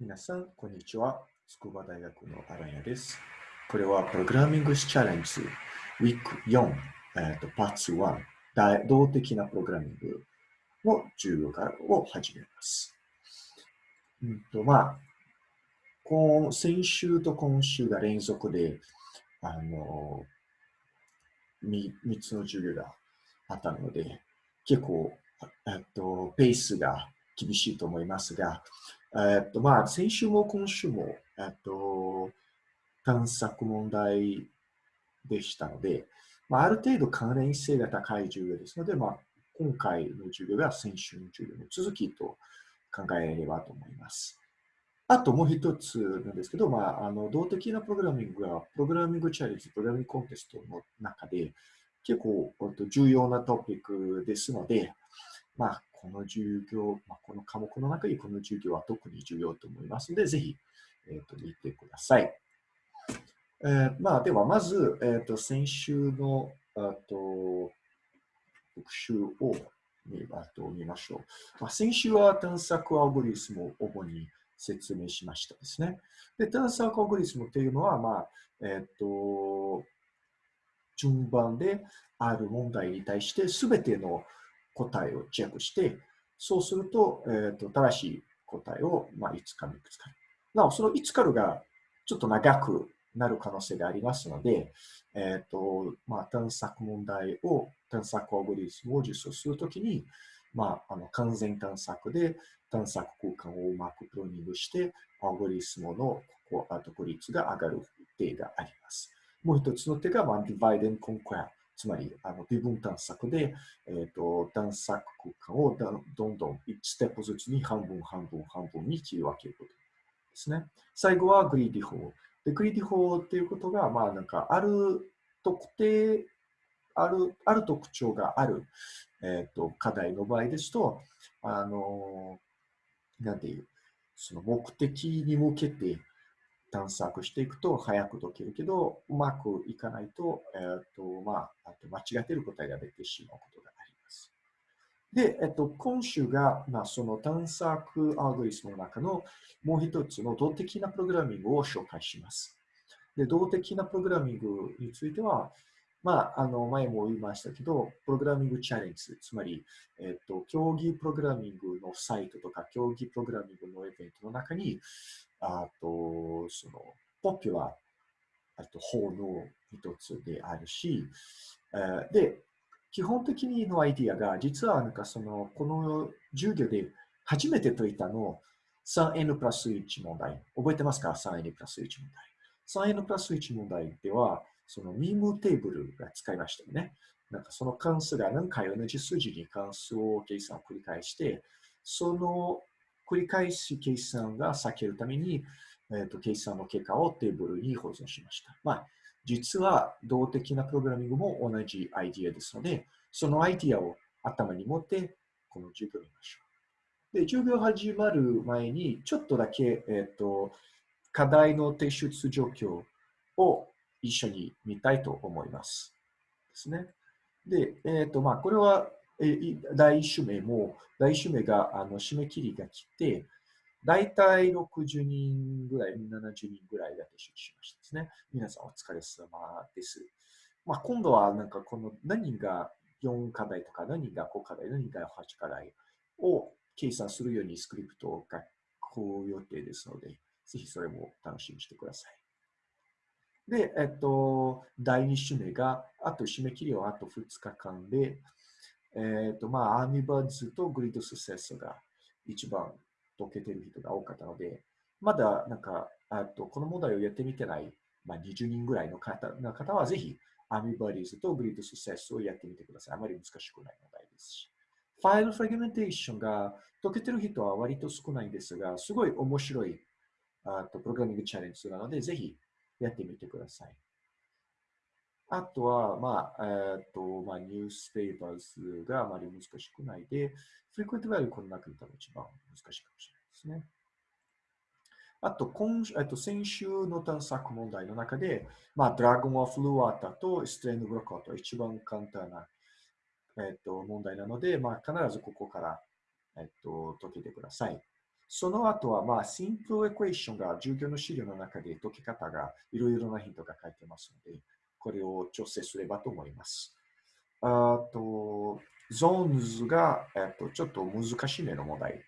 皆さん、こんにちは。筑波大学の荒谷です。これはプログラミングチャレンジウィーク4、えーと、パーツ1、動的なプログラミングの授業からを始めます。うんとまあ、今先週と今週が連続で、あの、3, 3つの授業があったので、結構、えっと、ペースが厳しいと思いますが、えっと、まあ、先週も今週も、えっと、探索問題でしたので、まあ、ある程度関連性が高い授業ですので、まあ、今回の授業が先週の授業の続きと考えればと思います。あともう一つなんですけど、まあ、あの動的なプログラミングは、プログラミングチャレンジ、プログラミングコンテストの中で結構重要なトピックですので、まあ、この授業、まあ、この科目の中にこの授業は特に重要と思いますので、ぜひ、えーと、見てください。えー、まあ、では、まず、えーと、先週のあと復習を見あと見ましょう。まあ、先週は探索アルゴリズムを主に説明しましたですね。で、探索アルゴリズムというのは、まあ、え、ー、と、順番である問題に対してすべての答えをチェックして、そうすると、えーと、正しい答えを、まあ、いつか見つかる。なお、そのいつかるがちょっと長くなる可能性がありますので、えーとまあ、探索問題を、探索アルゴリスムを実装するときに、まあ、あの完全探索で探索空間をうまくプロニングして、アゴリスムのここ独立が上がる手があります。もう一つの手が、まあ、divide and conquer つまり、あの微分探索で、えーと、探索空間をどんどん1ステップずつに半分、半分、半分に切り分けることですね。最後はグリーディ法。でグリーディ法っていうことが、まあなんか、ある特定、あるある特徴がある、えーと、課題の場合ですと、あの、なんていう、その目的に向けて探索していくと早く解けるけど、うまくいかないと、えっ、と、まあ、あと間違っている答えが出てしまうことがあります。で、えっと、今週が、まあ、その探索アルゴリスムの中のもう一つの動的なプログラミングを紹介します。で、動的なプログラミングについては、まあ、あの、前も言いましたけど、プログラミングチャレンジ、つまり、えっと、競技プログラミングのサイトとか、競技プログラミングのイベントの中に、あと、その、ポピュラー、あと、法の一つであるし、えで、基本的にのアイディアが、実はなんかその、この授業で初めて解いたの 3n プラス1問題。覚えてますか ?3n プラス1問題。3n プラス1問題では、そのミームテーブルが使いましたよね。なんかその関数が何回同じ数字に関数を計算を繰り返して、その繰り返し計算が避けるために、えーと、計算の結果をテーブルに保存しました。まあ、実は動的なプログラミングも同じアイディアですので、そのアイディアを頭に持って、この授業を見ましょう。で、授業始まる前に、ちょっとだけ、えっ、ー、と、課題の提出状況を一緒に見たいと思います。ですね。で、えっ、ー、と、まあ、これはえ第1週目も、第1週目があの締め切りが来て、大体60人ぐらい、70人ぐらいが提出しましたですね。皆さんお疲れ様です。まあ、今度はなんかこの何が4課題とか何が5課題、何が8課題を計算するようにスクリプトを書く予定ですので、ぜひそれも楽しみにしてください。で、えっと、第2週目が、あと締め切りはあと2日間で、えっ、と、まあ、 Army Buddies と Grid Successors が一番解けてる人が多かったので、まだなんか、あとこの問題をやってみてない、まあ、20人ぐらいの方の方は、ぜひ、 Army Buddies と Grid Successors をやってみてください。あまり難しくない問題ですし。 File Fragmentation が解けてる人は割と少ないんですが、すごい面白いあとプログラミングチャレンジなので、ぜひやってみてください。あとは、まあ、えっ、と、まあ、ニュースペーパーズがあまり難しくないで、フリクエントバリューこの中で多分一番難しいかもしれないですね。あと、今えっと、先週の探索問題の中で、まあ、ドラゴンオフルワータとストレンドブロックと一番簡単な、えっと、問題なので、まあ、必ずここから、えっと、解けてください。その後は、まあ、シンプルエクエーションが授業の資料の中で解き方がいろいろなヒントが書いてますので、これを調整すればと思います。あと、ゾーンズが、えっと、ちょっと難しめの問題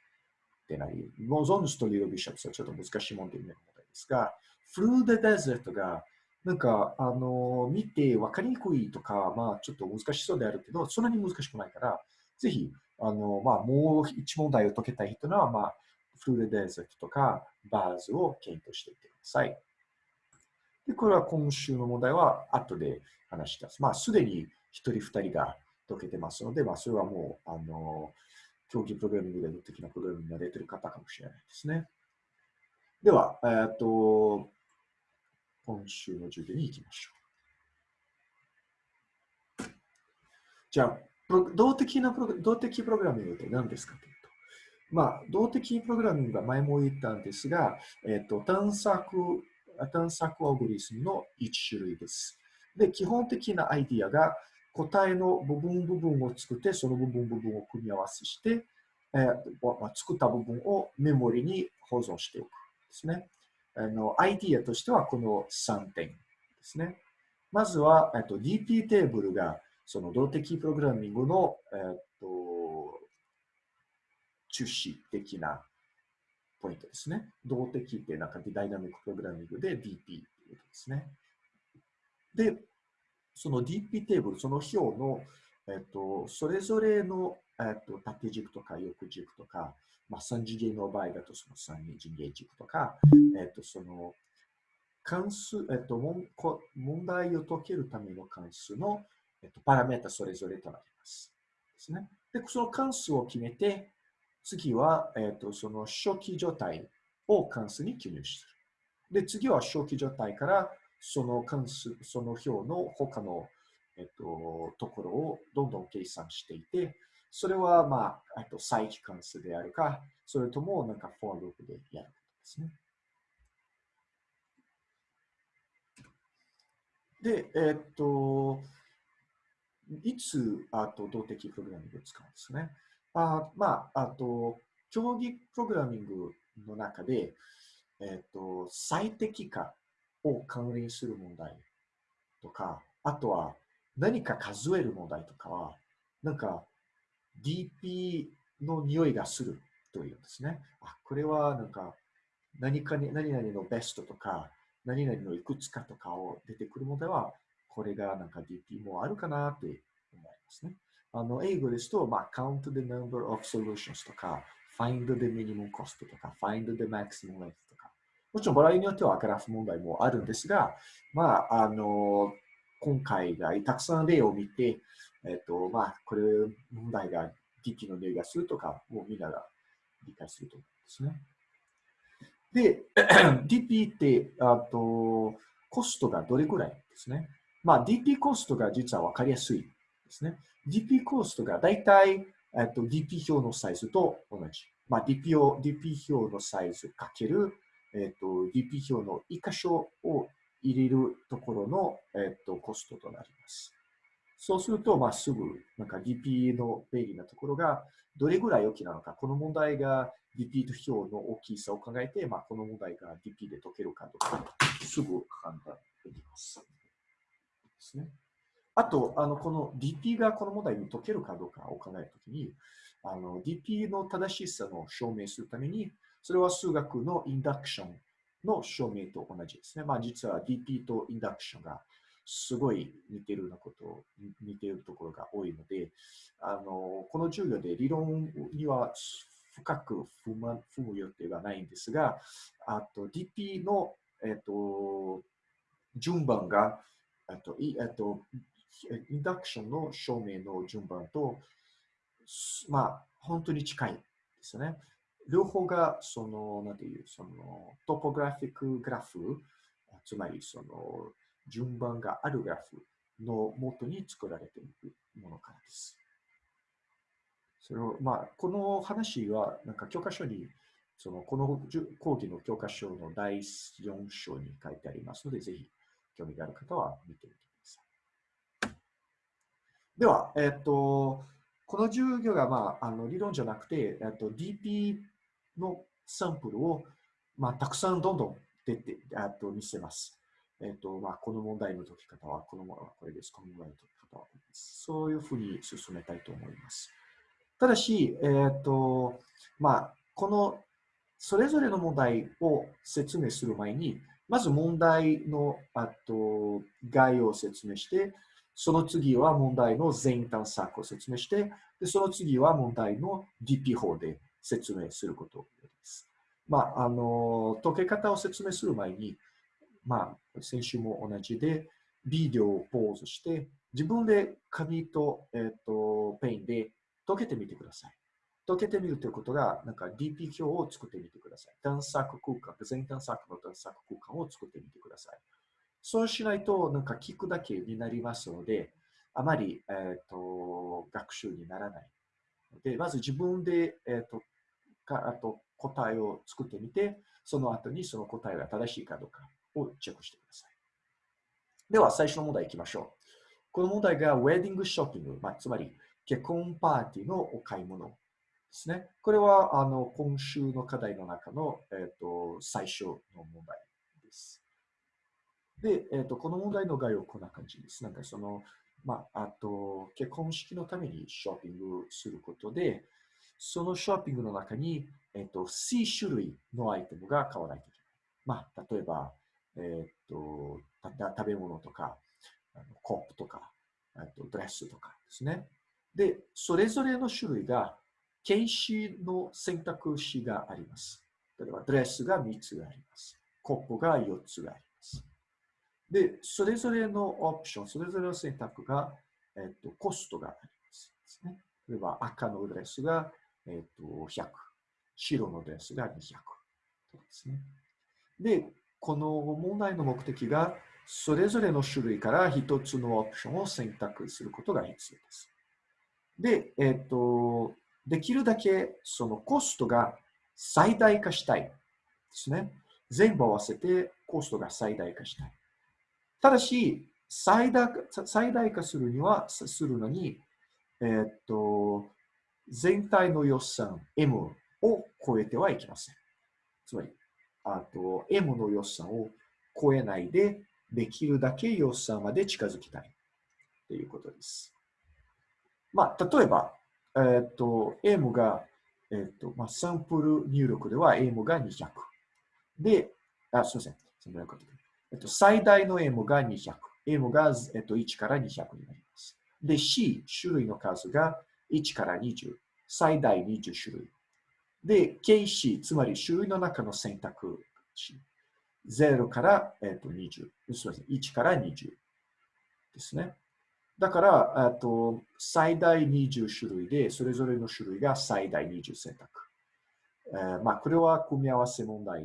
でなり、ゾーンズとリオビショップスはちょっと難しい問題ですが、フルーデデゼットが、なんか、あの、見て分かりにくいとか、まあ、ちょっと難しそうであるけど、そんなに難しくないから、ぜひ、あの、まあ、もう一問題を解けたい人は、まあ、フルデデゼットとか、バーズを検討していってください。で、これは今週の問題は後で話します。まあ、すでに一人二人が解けてますので、まあ、それはもう、あの、競技プログラミングでの的なプログラミングに慣れてる方かもしれないですね。では、えっ、と、今週の授業に行きましょう。じゃあ、動的なプロ動的プログラミングって何ですかというと、まあ、動的プログラミングは前も言ったんですが、えっ、と、探索、探索アルゴリスムの一種類です。で、基本的なアイディアが答えの部分部分を作って、その部分部分を組み合わせして、えーまあ、作った部分をメモリに保存しておくですね。あの、アイディアとしてはこの3点ですね。まずは、えっと、DP テーブルが、その動的プログラミングの、えっと、中心的なポイントですね。動的ってなんかダイナミックプログラミングで DP っていうことですね。で、その DP テーブル、その表の、えっと、それぞれの、えっと、縦軸とか横軸とか、まあ、3次元の場合だとその3次元軸とか、えっと、その関数、えっと、問題を解けるための関数の、えっと、パラメータそれぞれとなります。ですね。で、その関数を決めて、次は、えっと、その初期状態を関数に記入する。で、次は初期状態からその関数、その表の他の、えっと、ところをどんどん計算していて、それは、まあ、あと再帰関数であるか、それともなんかフォーループでやることですね。で、えっと、いつ、あと、動的プログラミングを使うんですね。あまあ、あと、競技プログラミングの中で、えっと、最適化を関連する問題とか、あとは何か数える問題とかは、なんか DP の匂いがするというんですね。あ、これはなんか何かに、何々のベストとか、何々のいくつかとかを出てくるのでは、これがなんか DP もあるかなって思いますね。あの、英語ですと、まあ、count the number of solutions とか、find the minimum cost とか、find the maximum length とか。もちろん、場合によってはグラフ問題もあるんですが、まあ、あの、今回がたくさん例を見て、えっ、と、まあ、これ問題が DP の例がするとか、もうみんなが理解すると思うんですね。で、DP って、あと、コストがどれぐらいですね。まあ、DP コストが実は分かりやすいですね。DP コーストが大体、えっと、DP 表のサイズと同じ。まあ、DP, を DP 表のサイズかける、えっと、DP 表の1箇所を入れるところの、えっと、コストとなります。そうすると、まあ、すぐ、なんか DP の便利なところが、どれぐらい大きなのか、この問題が DP 表の大きさを考えて、まあ、この問題が DP で解けるかとか、すぐ判断できます。ですね。あと、あの、この DP がこの問題に解けるかどうかを考えるときに、あの、DP の正しさの証明するために、それは数学のインダクションの証明と同じですね。まあ、実は DP とインダクションがすごい似てるなこと、似てるところが多いので、あの、この授業で理論には深く踏む踏む予定はないんですが、あと DP の、えっと、順番が、えっと、えっと、インダクションの証明の順番と、まあ、本当に近いですね。両方が、その、なんていう、その、トポグラフィックグラフ、つまり、その、順番があるグラフの元に作られているものからです。それを、まあ、この話は、なんか教科書に、その、この講義の教科書の第4章に書いてありますので、ぜひ、興味がある方は見てみてください。では、えっ、と、この授業が、まあ、あの理論じゃなくて、えっと、DP のサンプルを、まあ、たくさんどんどん出てあと見せます。えっ、と、まあ、この問題の解き方は、この問題はこれです。この問題の解き方はこれです。そういうふうに進めたいと思います。ただし、えっ、と、まあ、このそれぞれの問題を説明する前に、まず問題のあと概要を説明して、その次は問題の全探索を説明して、でその次は問題の DP 法で説明することです。まあ、あの、解け方を説明する前に、まあ、先週も同じで、ビデオをポーズして、自分で紙と,、えっとペンで解けてみてください。解けてみるということが、なんか DP 表を作ってみてください。探索空間、全探索の探索空間を作ってみてください。そうしないと、なんか聞くだけになりますので、あまり、えーと、学習にならない。で、まず自分で、えーと、かあと答えを作ってみて、その後にその答えが正しいかどうかをチェックしてください。では、最初の問題いきましょう。この問題がウェディングショッピング、まあ、つまり結婚パーティーのお買い物ですね。これはあの今週の課題の中の、えーと、最初の問題です。で、えーと、この問題の概要はこんな感じです。なんかその、まあ、あと、結婚式のためにショッピングすることで、そのショッピングの中に、えっ、ー、と、4種類のアイテムが買わないといけない。まあ、例えば、えっ、ー、と、食べ物とか、あのコップとか、あとドレスとかですね。で、それぞれの種類が検視の選択肢があります。例えば、ドレスが3つがあります。コップが4つがあります。で、それぞれのオプション、それぞれの選択が、えっと、コストがありますですね。例えば、赤のドレスが、えっと、100。白のドレスが200。ですね。で、この問題の目的が、それぞれの種類から一つのオプションを選択することが必要です。で、えっと、できるだけそのコストが最大化したいですね。全部合わせてコストが最大化したい。ただし、最大最大化するには、するのに、えー、っと、全体の予算 M を超えてはいけません。つまり、あと M の予算を超えないで、できるだけ予算まで近づきたいということです。まあ、例えば、えっ、と、M が、えっ、と、まあ、サンプル入力では M が200。で、あ、すみません。っと、最大の M が200。M が、えっと、1から200になります。で、C、種類の数が1から20。最大20種類。で、KC、つまり種類の中の選択肢。0から、えっと、20。すみません。1から20ですね。だから、と最大20種類で、それぞれの種類が最大20選択。えー、まあ、これは組み合わせ問題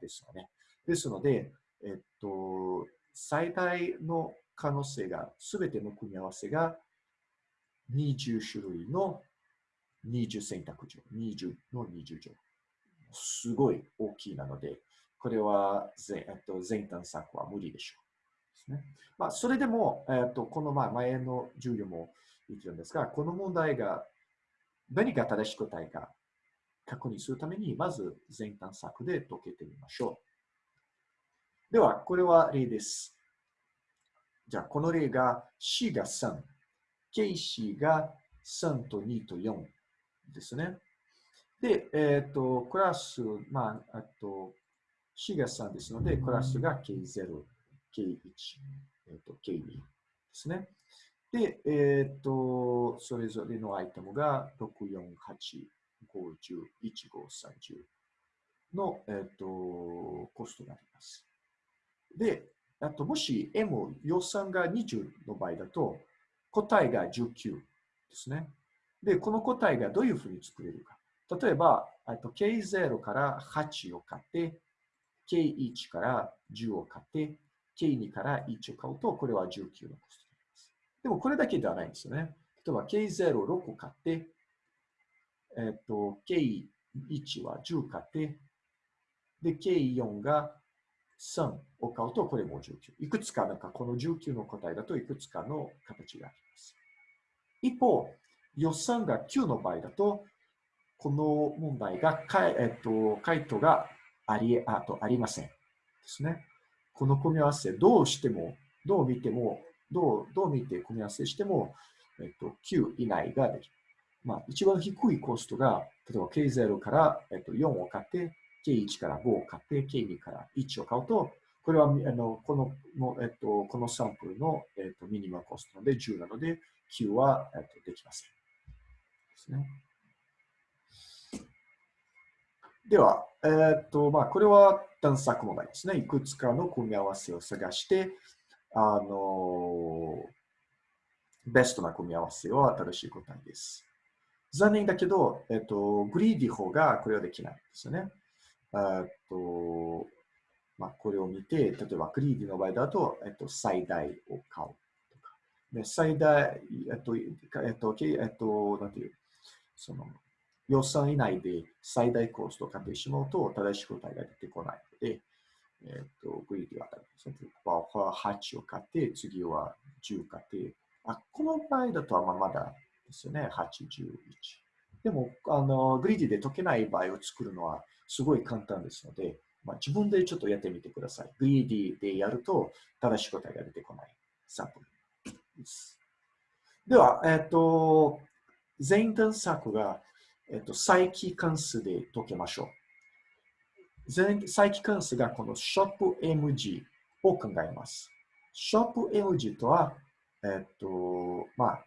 ですよね。ですので、えっと、最大の可能性が、すべての組み合わせが20種類の20選択上、20の20乗。すごい大きいなので、これは全,、えっと、全探索は無理でしょう。ね。まあ、それでも、えーと、このまあ前の授業も言ってるんですが、この問題が何が正しく答えか確認するために、まず全探索で解けてみましょう。では、これは例です。じゃあ、この例が C が3、KC が3と2と4ですね。で、えっ、ー、と、クラス、まあ、あと、C が3ですので、クラスが K0 K1、えーと、K2 ですね。で、えっ、ー、と、それぞれのアイテムが6、4、8、50、1、5、30の、えっ、ー、と、コストがあります。で、あと、もし M 予算が20の場合だと、答えが19ですね。で、この答えがどういうふうに作れるか。例えば、と K0 から8を買って、K1 から10を買って、K2 から1を買うと、これは19のコストになります。でもこれだけではないんですよね。例えば K06 を買って、えっと、K1 は10買って、で、K4 が3を買うと、これも19。いくつか、なんかこの19の答えだといくつかの形があります。一方、予算が9の場合だと、この問題が、えっと、回答がありあとありません。ですね。この組み合わせ、どうしても、どう見ても、どうどう見て組み合わせしても、えっと、9以内ができる。まあ、一番低いコストが、例えば K0 から、えっと、4を買って、K1 から5を買って、K2 から1を買うと、これはあのこのの、えっと、このサンプルの、えっと、ミニマムコストで10なので、9は、えっと、できません。ですね。では、え、っと、まあ、これは探索問題ですね。いくつかの組み合わせを探して、あの、ベストな組み合わせを新しい答えです。残念だけど、えっと、グリーディ方がこれはできないですよね。えっと、まあ、これを見て、例えばグリーディの場合だと、えっと、最大を買うとか。で最大、えっと、えっと、えっと、なんていう、その、予算以内で最大コストを買ってしまうと、正しい答えが出てこないので、えっ、と、グリーディは8を買って、次は10買って、あ、この場合だとままだですよね、8、11。でも、あの、グリーディで解けない場合を作るのはすごい簡単ですので、まあ、自分でちょっとやってみてください。グリーディでやると正しい答えが出てこないサンプルです。では、えっ、と、全探索がえっと、再帰関数で解けましょう。再帰関数がこのショップ MG を考えます。ショップ MG とは、えっと、まあ、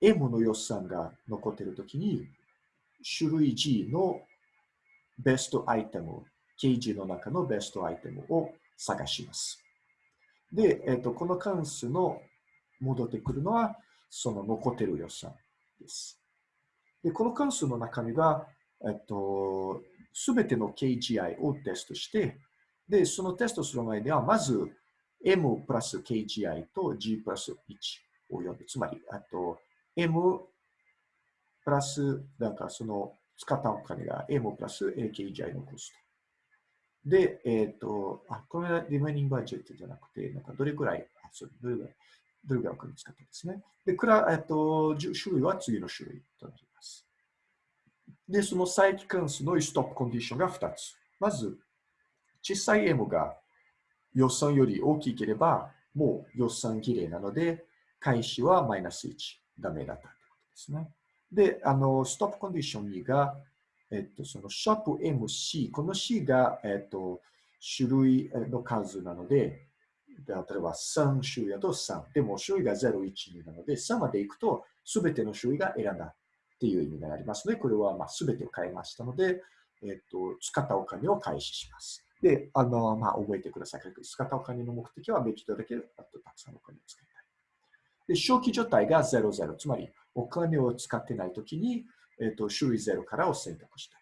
M の予算が残っているときに、種類 G のベストアイテム、KG の中のベストアイテムを探します。で、えっと、この関数の戻ってくるのは、その残っている予算です。で、この関数の中身が、えっと、すべての KGI をテストして、で、そのテストする前では、まず M プラス KGI と G プラス1を呼ぶ。つまり、あと M プラス、なんかその使ったお金が M プラス KGI のコスト。で、えっ、と、あ、これはリメイニングバジェットじゃなくて、なんかどれくらい、あ、そう、どれくらい、どれくらいお金使ったんですね。で、くら、えっ、と、種類は次の種類となります。で、その再帰関数のストップコンディションが2つ。まず、小さい m が予算より大きければ、もう予算切れなので、開始はマイナス1、ダメだったということですね。で、あの、ストップコンディション2が、えっと、そのショップ MC、この C が、えっと、種類の数なので、で例えば3種類だと3。でも種類が0、1、2なので、3まで行くと、すべての種類が選んだっていう意味になりますので、これはまあ全てを変えましたので、えっと、使ったお金を開始します。で、あの、まあ、覚えてください。使ったお金の目的はできるだけ、あとたくさんお金を使いたい。で、正気状態が00、つまりお金を使ってないときに、えっと、種類0からを選択したい。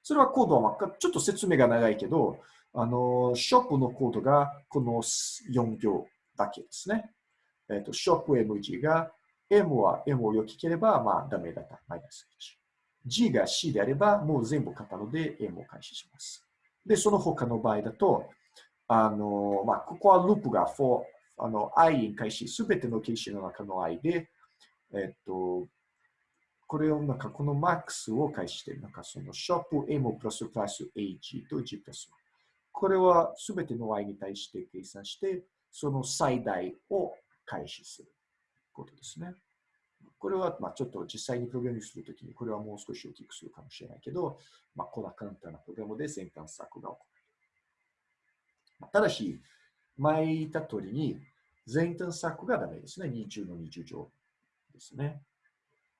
それはコードは、ちょっと説明が長いけど、あの、ショップのコードがこの4行だけですね。えっと、ショップ MG が M は M を良ければ、まあ、ダメだった。マイナス1。G が C であれば、もう全部買ったので M を開始します。で、その他の場合だと、あの、まあ、ここはループが4、あの、i に開始、すべての形式の中の i で、えっと、これをなんかこの max を開始して、なんかそのショップ M プラスプラス AG と G プラスこれはすべての i に対して計算して、その最大を開始する。ことですね。これは、まあ、ちょっと実際にプログラミングするときに、これはもう少し大きくするかもしれないけど、まあ、こんな簡単なプログラムで全探索が行われる。ただし、前言った通りに、全探索がダメですね。20の20乗ですね。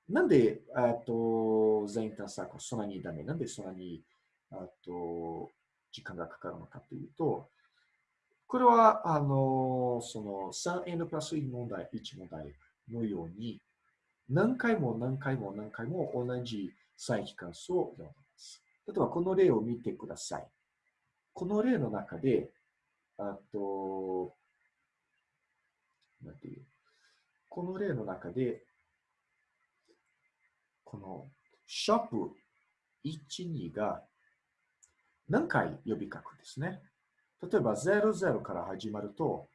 なんで、あと、全探索はそんなにダメ？なんでそんなに、あと、時間がかかるのかというと、これは、あの、その 3n プラス1問題、1問題のように、何回も何回も何回も同じ再帰関数を読みます。例えば、この例を見てください。この例の中で、あと、なんていう、この例の中で、このショップ1、2が何回呼びかくですね。例えば00から始まると、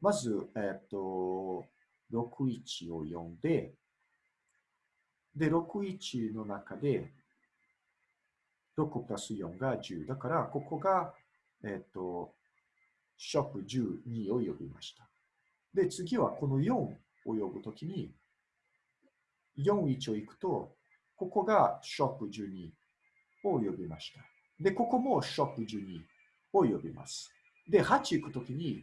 まず、えっと、61を読んで、で、61の中で、6プラス4が10。だから、ここが、えっ、と、ショップ12を呼びました。で、次はこの4を呼ぶときに、41を行くと、ここがショップ12を呼びました。で、ここもショップ12を呼びます。で、8行くときに、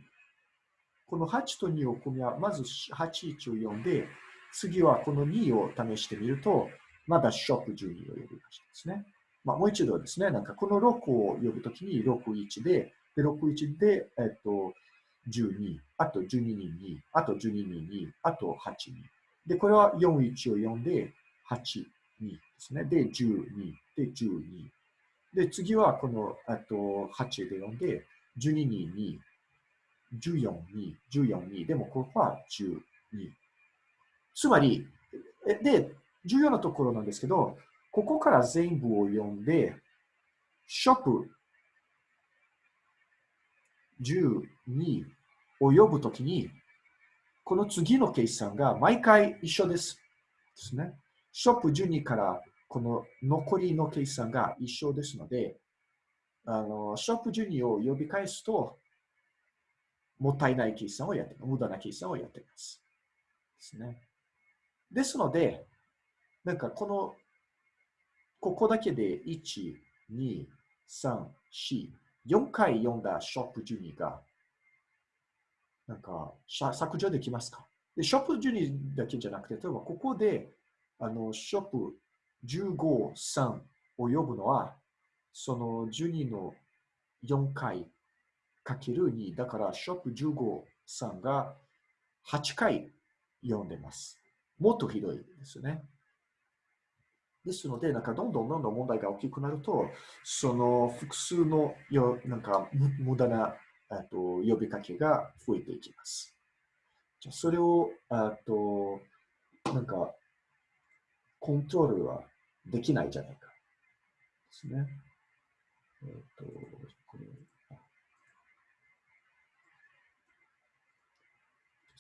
この8と2を組み合わせまず8、1を呼んで、次はこの2を試してみると、まだショップ12を呼びましたですね。まあ、もう一度ですね、なんかこの6を呼ぶときに61で、で、61で、えっと、12、あと12に2、あと12に2、あと8に。で、これは41を呼んで、8、2ですね。で、12、で、12。で、次はこの、あと、8で呼んで、12に2、14に、14に、でもここは12。つまり、で、重要なところなんですけど、ここから全部を読んで、ショップ12を呼ぶときに、この次の計算が毎回一緒です。ですね。ショップ12からこの残りの計算が一緒ですので、あのショップ12を呼び返すと、もったいない計算をやって無駄な計算をやっています。ですね。ですので、なんかこのここだけで1、2、3、4、4回読んだショップ12が、なんか削除できますか？でショップ12だけじゃなくて、例えばここであのショップ15、3を呼ぶのは、その12の4回かける2、だからショップ15、3が8回読んでます。もっとひどいですね。ですので、なんかどんどんどんどん問題が大きくなると、その複数のよなんか無駄なと呼びかけが増えていきます。じゃそれをあとなんかコントロールはできないじゃないか。ですね。えっ、ー、と、これ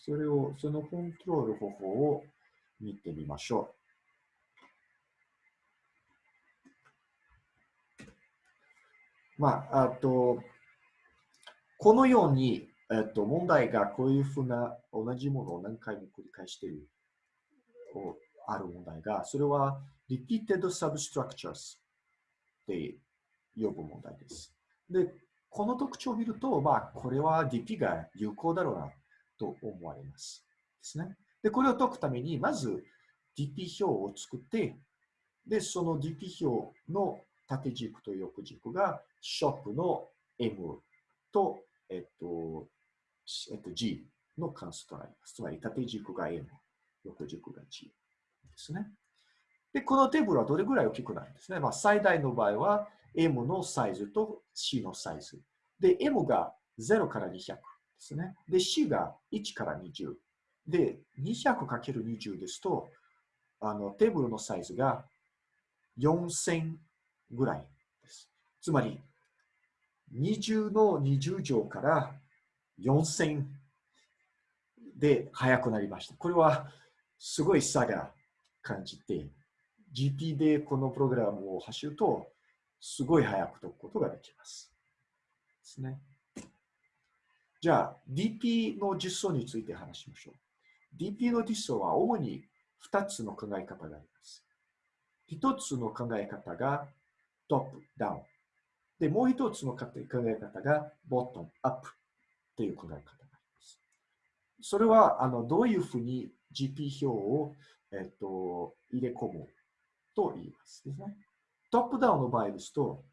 それを、そのコントロール方法を見てみましょう。まあ、あと、このように、えっと、問題がこういうふうな同じものを何回も繰り返している、ある問題が、それは repeated substructures って呼ぶ問題です。で、この特徴を見ると、まあ、これは DP が有効だろうなと思われます。ですね。で、これを解くために、まず DP 表を作って、で、その DP 表の縦軸と横軸がショップの M と、えっと、えっと、G の関数となります。つまり縦軸が M、横軸が G ですね。で、このテーブルはどれぐらい大きくなるんですね？まあ、最大の場合は M のサイズと C のサイズ。で、M が0から200ですね。で、C が1から20。で、200×20 ですと、あのテーブルのサイズが4000ぐらいです。つまり、20の20乗から4000で速くなりました。これはすごい差が感じて、GP でこのプログラムを走ると、すごい速く解くことができます。ですね。じゃあ、DP の実装について話しましょう。DP の実装は主に2つの考え方があります。1つの考え方がトップ、ダウン。で、もう一つの考え方がボトム、アップっていう考え方があります。それは、あの、どういうふうに GP 表を、えっと、入れ込むと言いますですね。トップダウンの場合ですと、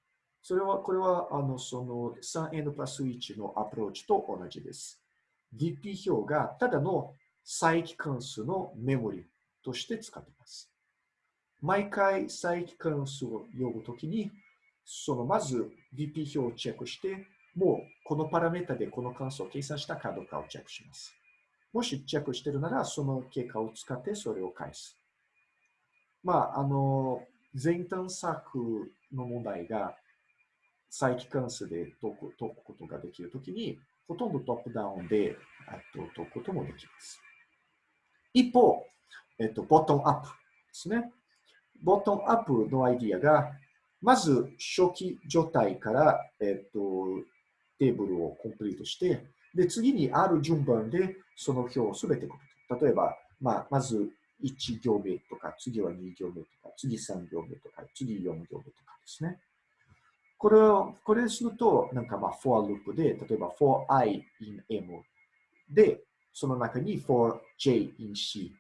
それは、これは、あの、その 3n プラス1のアプローチと同じです。DP 表がただの再帰関数のメモリとして使っています。毎回再帰関数を呼ぶときに、そのまず DP 表をチェックして、もうこのパラメータでこの関数を計算したかどうかをチェックします。もしチェックしてるなら、その結果を使ってそれを返す。まあ、あの、前端策の問題が再帰関数で解く解くことができるときに、ほとんどトップダウンでと解くこともできます。一方、えっと、ボトムアップですね。ボトムアップのアイディアが、まず初期状態から、えっと、テーブルをコンプリートして、で、次にある順番でその表をすべてコピー。例えば、まあ、まず1行目とか、次は2行目とか、次3行目とか、次4行目とかですね。これを、これすると、なんかまあ、for ループで、例えば for i in m で、その中に for j in c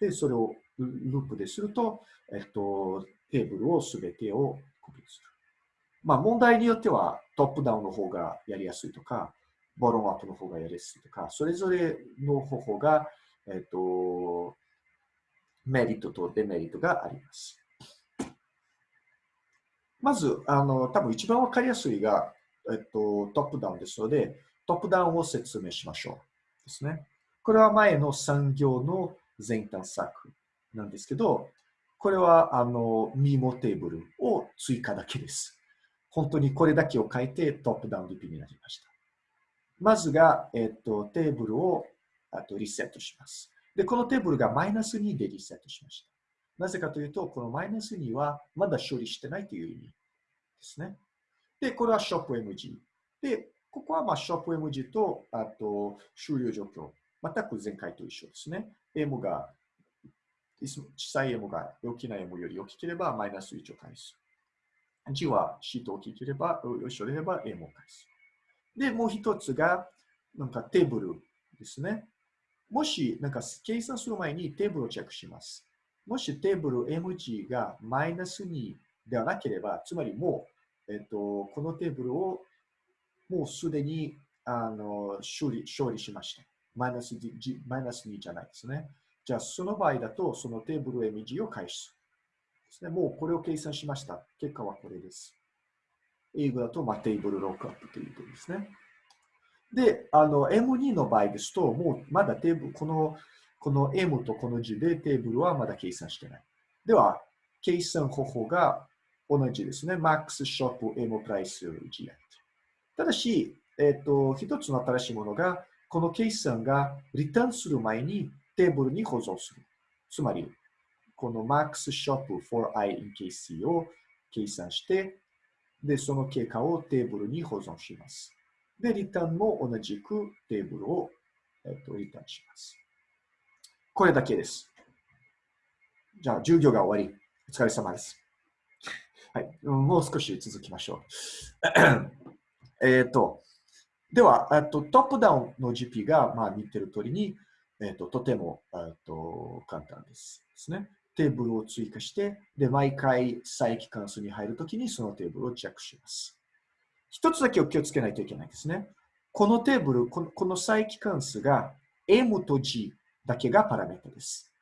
で、それをループですると、えっと、テーブルをすべてをコピーする。まあ、問題によってはトップダウンの方がやりやすいとか、ボロンアップの方がやりやすいとか、それぞれの方法が、えっと、メリットとデメリットがあります。まず、あの、多分一番わかりやすいが、えっと、トップダウンですので、トップダウンを説明しましょう。ですね。これは前の産業の前探索なんですけど、これは、あの、ミモテーブルを追加だけです。本当にこれだけを書いてトップダウン DP になりました。まずが、えっと、テーブルをあとリセットします。で、このテーブルがマイナス2でリセットしました。なぜかというと、このマイナス2はまだ処理してないという意味ですね。で、これはショップ MG。で、ここはまあショップ MG と、あと終了状況。全く前回と一緒ですね。M が、小さい M が大きな M より大きければマイナス1を返す。G は C と大きければ、一緒であれば M を返す。で、もう一つが、なんかテーブルですね。もし、なんか計算する前にテーブルをチェックします。もしテーブル MG がマイナス2ではなければ、つまりもう、えっと、このテーブルをもうすでにあの処理処理しました。マイナスマイナス2じゃないですね。じゃあ、その場合だと、そのテーブル MG を返す。ですね、もうこれを計算しました。結果はこれです。英語だと、まあ、テーブルロックアップということですね。で、あの、M2 の場合ですと、もうまだテーブル、この、この M とこの字でテーブルはまだ計算してない。では、計算方法が同じですね。max ショップ M プライス G ただし、えっ、ー、と、一つの新しいものが、この計算がリターンする前にテーブルに保存する。つまり、この max ショップ for i in KC を計算して、で、その結果をテーブルに保存します。で、リターンも同じくテーブルを、えっと、リターンします。これだけです。じゃあ、授業が終わり。お疲れ様です。はい。もう少し続きましょう。えっと、では、えっと、トップダウンの GP が、まあ、見てる通りに、えっと、とても、えっと、簡単です。ですね。テーブルを追加して、で、毎回再帰関数に入るときにそのテーブルをチェックします。一つだけお気をつけないといけないですね。このテーブル、このこの再帰関数が M と G だけがパラメータです。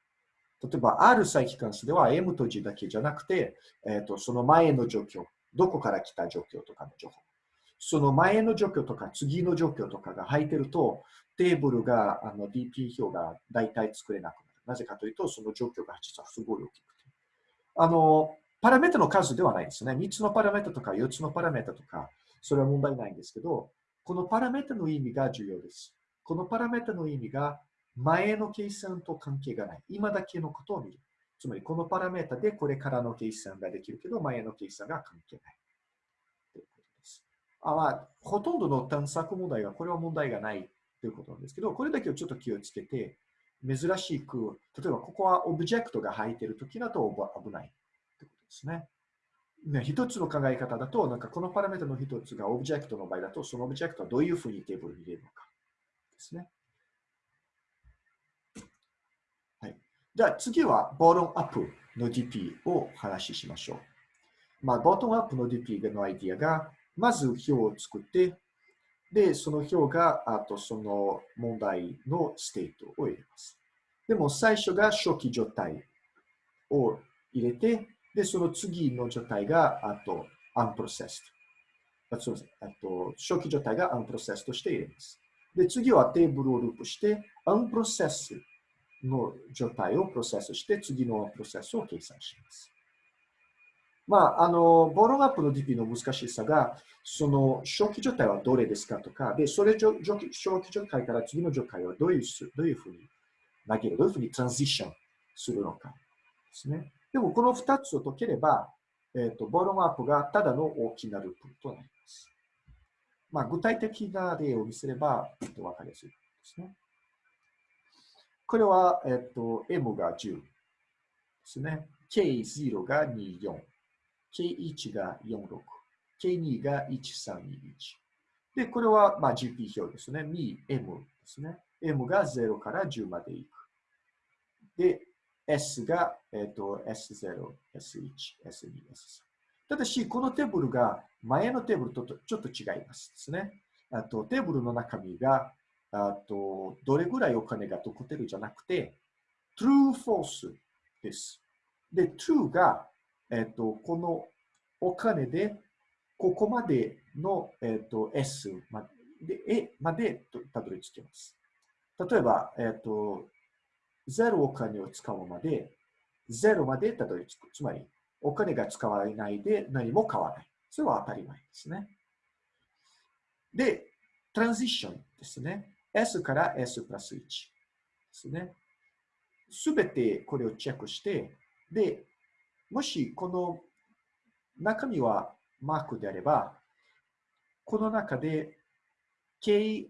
例えば、ある再帰関数では M と G だけじゃなくて、えーと、その前の状況、どこから来た状況とかの情報。その前の状況とか次の状況とかが入ってると、テーブルが、あの DP 表が大体作れなくなる。なぜかというと、その状況が実はすごい大きくて。あの、パラメータの数ではないですね。3つのパラメータとか4つのパラメータとか、それは問題ないんですけど、このパラメータの意味が重要です。このパラメータの意味が前の計算と関係がない。今だけのことを見る。つまり、このパラメータでこれからの計算ができるけど、前の計算が関係ない。あまあ、ほとんどの探索問題は、これは問題がないということなんですけど、これだけをちょっと気をつけて、珍しく、例えばここはオブジェクトが入っているときだと危ないということですね。ね、一つの考え方だと、なんかこのパラメータの一つがオブジェクトの場合だと、そのオブジェクトはどういうふうにテーブルに入れるのかですね。はい。じゃあ次は、ボトムアップの DP を話ししましょう。まあ、ボトムアップの DP のアイディアが、まず表を作って、で、その表が、あとその問題の state を入れます。でも最初が初期状態を入れて、で、その次の状態が、あと、unprocessed。あそうですあと初期状態が unprocessed として入れます。で、次はテーブルをループして、unprocessed の状態をプロセスして、次のプロセスを計算します。まあ、あの、ボロンアップの DP の難しさが、その初期状態はどれですかとか、で、それ初期状態から次の状態はどういうどういうふうに投げる、どういうふうにトランジションするのかですね。でもこの2つを解ければ、えっ、ー、と、ボロムアップがただの大きなループとなります。まあ、具体的な例を見せれば、えっと、わかりやすいですね。これは、えっと、M が10ですね。K0 が24。K1 が46。K2 が1321。で、これは、まあ、GP 表ですね。2、M ですね。M が0から10までいく。で、S が、えっと、S0、S1、S2、S3。ただし、このテーブルが前のテーブルとちょっと違いますですね。あと、テーブルの中身が、あと、どれぐらいお金が残ってるじゃなくて、true, false です。で、true が、えっと、このお金で、ここまでの、えっと、S まで、A までたどり着けます。例えば、えっと、0お金を使うまで、0までたどり着く。つまり、お金が使われないで何も買わない。それは当たり前ですね。で、トランジションですね。S から S プラス1ですね。すべてこれをチェックして、で、もしこの中身はマークであれば、この中で K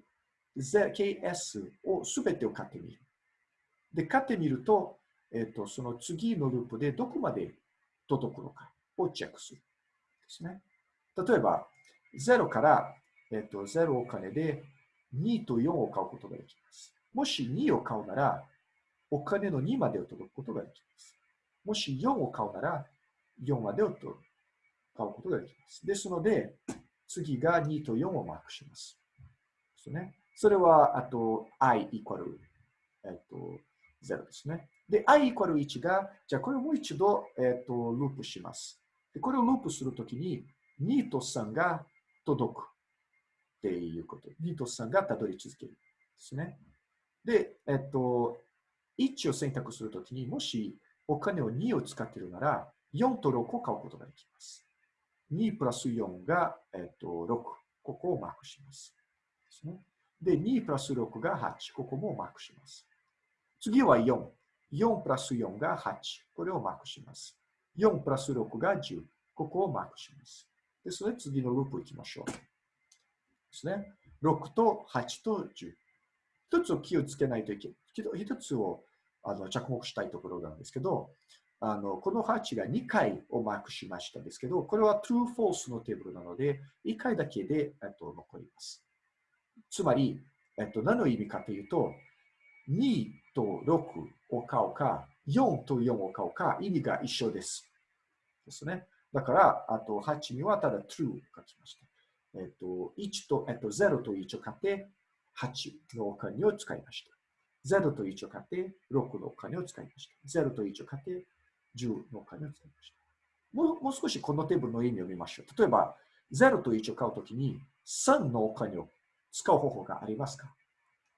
KS をすべてを買ってみる。で、買ってみると、えっ、ー、と、その次のループでどこまで届くのかをチェックする。ですね。例えば、0から、えっ、ー、と、0お金で2と4を買うことができます。もし2を買うなら、お金の2までを届くことができます。もし4を買うなら、4までを取る買うことができます。ですので、次が2と4をマークします。ですね。それは、あと、i イコール、えっと、0ですね。で、i イコール1が、じゃあこれをもう一度、えっと、ループします。でこれをループするときに、2と3が届くっていうこと。2と3がたどり続ける。ですね。で、えっと、1を選択するときに、もしお金を2を使っているなら、4と6を買うことができます。2プラス4が、えっと、6。ここをマークします。ですね。で、2プラス6が8。ここもマークします。次は4。4プラス4が8。これをマークします。4プラス6が10。ここをマークします。ですので、次のループ行きましょう。ですね。6と8と10。一つを気をつけないといけない。一つをあの着目したいところなんですけど、あのこの8が2回をマークしましたですけど、これは true false のテーブルなので、1回だけで、えっと、残ります。つまり、えっと、何の意味かというと、2と6を買うか、4と4を買うか、意味が一緒です。ですね。だから、あと8にはただ true を書きました。えっと、1と、えっと、0と1を買って、8のお金を使いました。0と1を買って、6のお金を使いました。0と1を買って、10のお金を使いました。もうもう少しこのテーブルの意味を見ましょう。例えば、0と1を買うときに、3のお金を使う方法がありますか？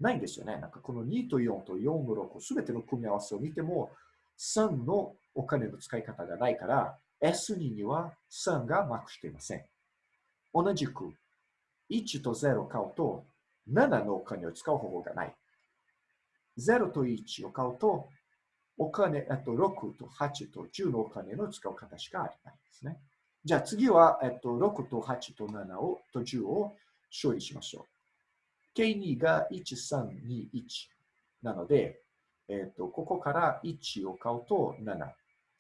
ないんですよね。なんかこの2と4と4の6、すべての組み合わせを見ても、3のお金の使い方がないから、S2 には3がマークしていません。同じく、1と0を買うと、7のお金を使う方法がない。0と1を買うと、お金、あと6と8と10のお金の使う方しかありないですね。じゃあ次は、えっと、6と8と7をと10を処理しましょう。K2 が1321なので、えっ、と、ここから1を買うと7、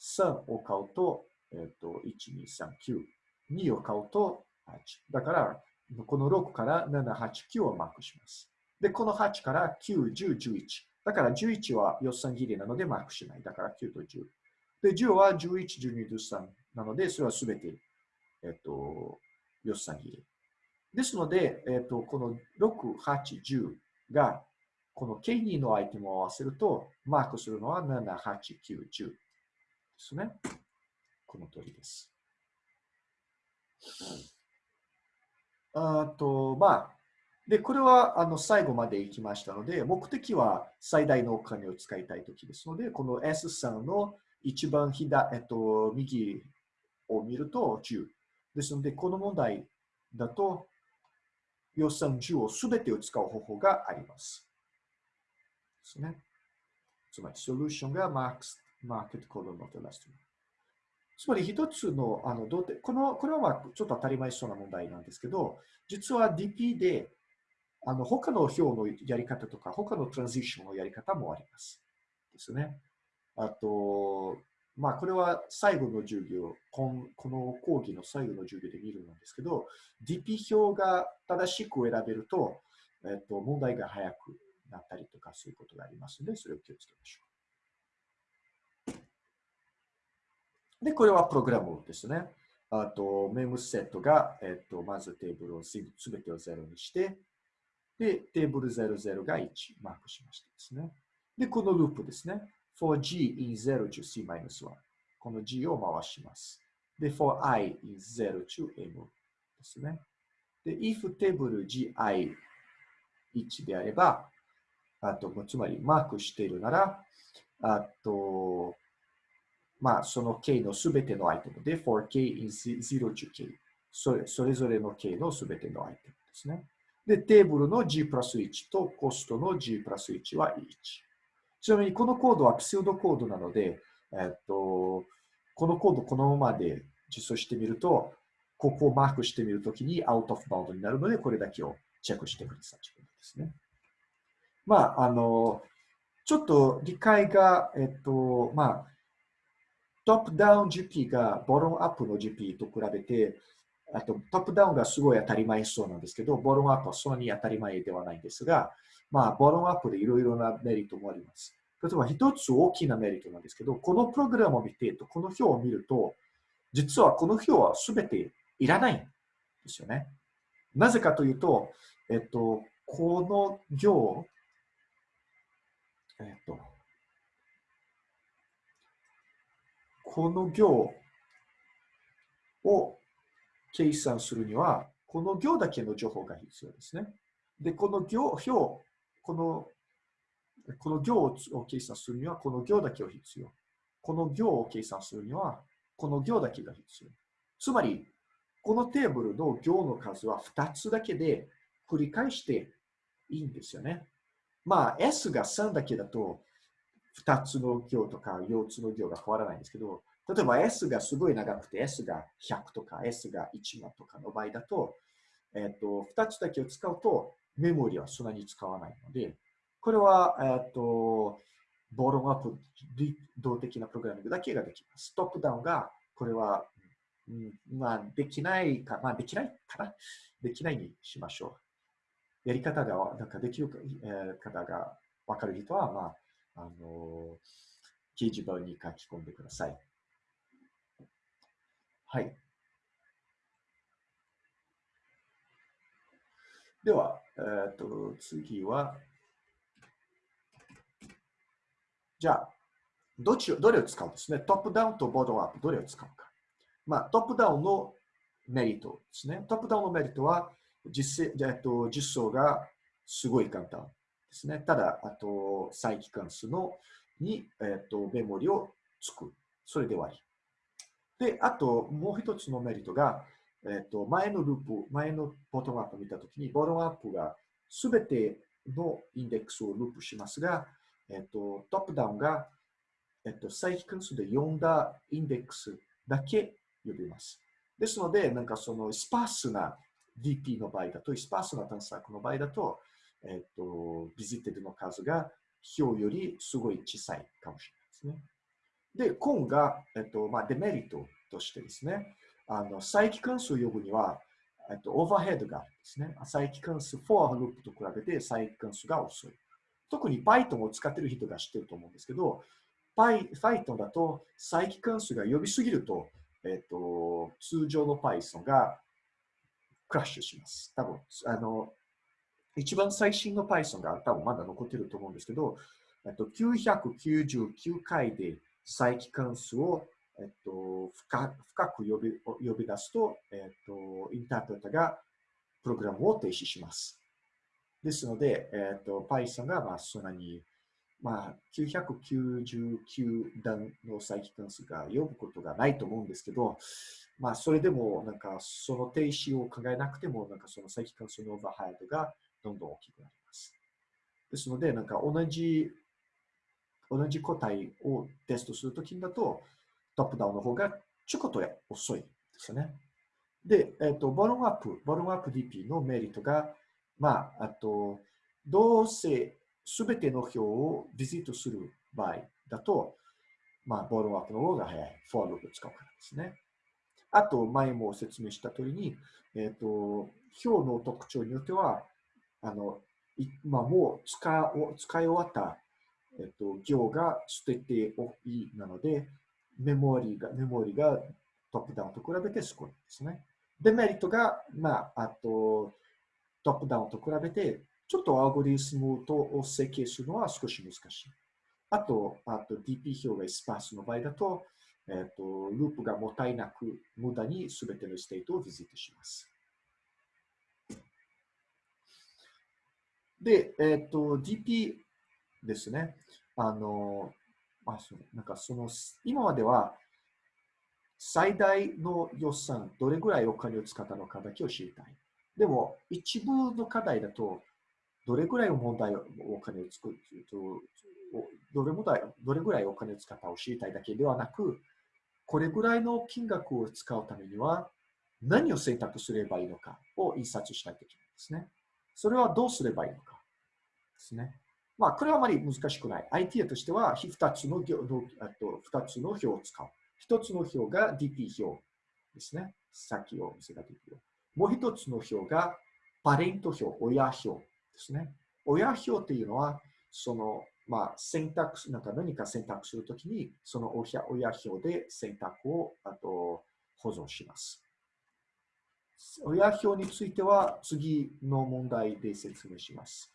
3を買うと、えっ、と、1、2、3、9、2を買うと8。だから、この6から7、8、9をマークします。で、この8から9、10、11。だから11は予算切りなのでマークしない。だから9と10。で、10は11、12、13なので、それはすべて、えっ、と、予算切り。ですので、えっ、と、この6、8、10が、この K2 のアイテムを合わせると、マークするのは7、8、9、10ですね。この通りです。あと、まあ、で、これはあの最後まで行きましたので、目的は最大のお金を使いたいときですので、この S3 の一番左、えっと、右を見ると10。ですので、この問題だと、予算10をすべてを使う方法があります。ですね。つまり、ソリューションがマークス、マーケットコードのテラスト。つまり一つの、あの、どうて、この、これはまあちょっと当たり前そうな問題なんですけど、実は DP で、あの、他の表のやり方とか、他のトランジションのやり方もあります。ですね。あと、まあ、これは最後の授業、この講義の最後の授業で見るんですけど、DP 表が正しく選べると、えっと、問題が早くなったりとか、そういうことがありますので、それを気をつけましょう。で、これはプログラムですね。あと、メムセットが、えっと、まずテーブルをすべてを0にして、で、テーブル00が1マークしましたですね。で、このループですね。for g in 0 to c-1。この g を回します。で、for i in 0 to m ですね。で、if テーブル gi1 であれば、あと、つまりマークしているなら、あと、まあ、その k のすべてのアイテムで、for k in 0 to k。それそれぞれの k のすべてのアイテムですね。で、テーブルの g プラス1とコストの g プラス1は1。ちなみにこのコードはプセウドコードなので、えっと、このコードこのままで実装してみると、ここをマークしてみるときにアウトオフバウンドになるので、これだけをチェックしてください。ですね。まあ、あの、ちょっと理解が、えっと、まあ、トップダウン GP がボトムアップの GP と比べて、あとトップダウンがすごい当たり前そうなんですけど、ボトムアップはそんなに当たり前ではないんですが、まあ、ボトムアップでいろいろなメリットもあります。例えば一つ大きなメリットなんですけど、このプログラムを見て、この表を見ると、実はこの表はすべていらないんですよね。なぜかというと、えっと、この行、えっと、この行を計算するには、この行だけの情報が必要ですね。で、この行、表、この、この行を計算するには、この行だけを必要。この行を計算するには、この行だけが必要。つまり、このテーブルの行の数は2つだけで繰り返していいんですよね。まあ、S が3だけだと、2つの行とか4つの行が変わらないんですけど、例えば S がすごい長くて S が100とか S が1万とかの場合だと、えっ、と、2つだけを使うとメモリはそんなに使わないので、これは、えっ、と、ボロムアップ動的なプログラミングだけができます。トップダウンが、これは、うん、まあ、できないか、まあ、できないかなできないにしましょう。やり方が、なんかできる、方がわかる人は、まあ、あのー、掲示板に書き込んでください。はい。では、えっ、ー、と、次は、じゃあ、どっちどれを使うんですね？トップダウンとボトムアップ、どれを使うか。まあ、トップダウンのメリットですね。トップダウンのメリットは、実えっと、実装がすごい簡単ですね。ただ、あと、再帰関数のに、えっと、メモリを作る。それで終わり。で、あと、もう一つのメリットが、えっと、前のループ、前のボトムアップ見たときに、ボトムアップがすべてのインデックスをループしますが、えっと、トップダウンが、えっと、再帰関数で呼んだインデックスだけ呼びます。ですので、なんかそのスパースな DP の場合だと、 sparse な探索の場合だと、えっと、 visited の数が表よりすごい小さいかもしれないですね。で、今が、えっと、まあ、デメリットとしてですね、あの、再帰関数を呼ぶには、えっと、オーバーヘッドがあるんですね。再帰関数、for ループと比べて再帰関数が遅い。特に Python を使っている人が知ってると思うんですけど、Python だと再帰関数が呼びすぎると、えっと、通常の Python がクラッシュします。多分、あの、一番最新の Python が多分まだ残ってると思うんですけど、えっと、999回で再帰関数をえっと、深深く呼び呼び出すと、えっと、インタープレータがプログラムを停止します。ですので、えっと、Python がまあそんなに、まあ、999段の再帰関数が呼ぶことがないと思うんですけど、まあ、それでも、なんか、その停止を考えなくても、なんか、その再帰関数のオーバーハイドがどんどん大きくなります。ですので、なんか、同じ、同じ個体をテストするときだと、トップダウンの方がちょこっと遅いですね。で、えっ、ー、と、ボロンアップ、ボロンアップ DP のメリットが、まあ、あと、どうせすべての表をビジットする場合だと、まあ、ボロンアップの方が早い。フォアループを使うからですね。あと、前も説明した通りに、えっ、ー、と、表の特徴によっては、あの、まあ、もう使使い終わった、えっ、と、行が捨てておいなので、メモリが、メモリがトップダウンと比べて少ないですね。デメリットが、まあ、あと、トップダウンと比べて、ちょっとアルゴリズムとを設計するのは少し難しい。あと、あと DP 表がスパースの場合だと、えっ、と、ループがもったいなく、無駄にすべての state を visit します。で、えっ、と、DP ですね。あの、まあ、そう、なんかその、今までは、最大の予算、どれぐらいお金を使ったのかだけを知りたい。でも、一部の課題だと、どれぐらいの問題をお金を作るどれぐらいどれぐらいお金を使ったを知りたいだけではなく、これぐらいの金額を使うためには、何を選択すればいいのかを印刷しないといけないですね。それはどうすればいいのかですね。まあ、これはあまり難しくない。IT としては、2つの2つの表を使う。一つの表が DP 表ですね。さっきを見せた DP 表。もう一つの表がパレント表、親表ですね。親表っていうのは、その、まあ、選択、なんか何か選択するときに、その親親表で選択をあと保存します。親表については次の問題で説明します。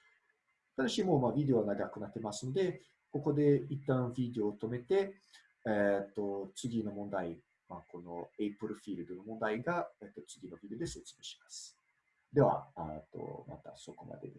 ただしもうまあビデオは長くなってますので、ここで一旦ビデオを止めて、えっ、と、次の問題、まあ、この A プロフィールドの問題が、えっ、と、次のビデオで説明します。では、あとまたそこまでで。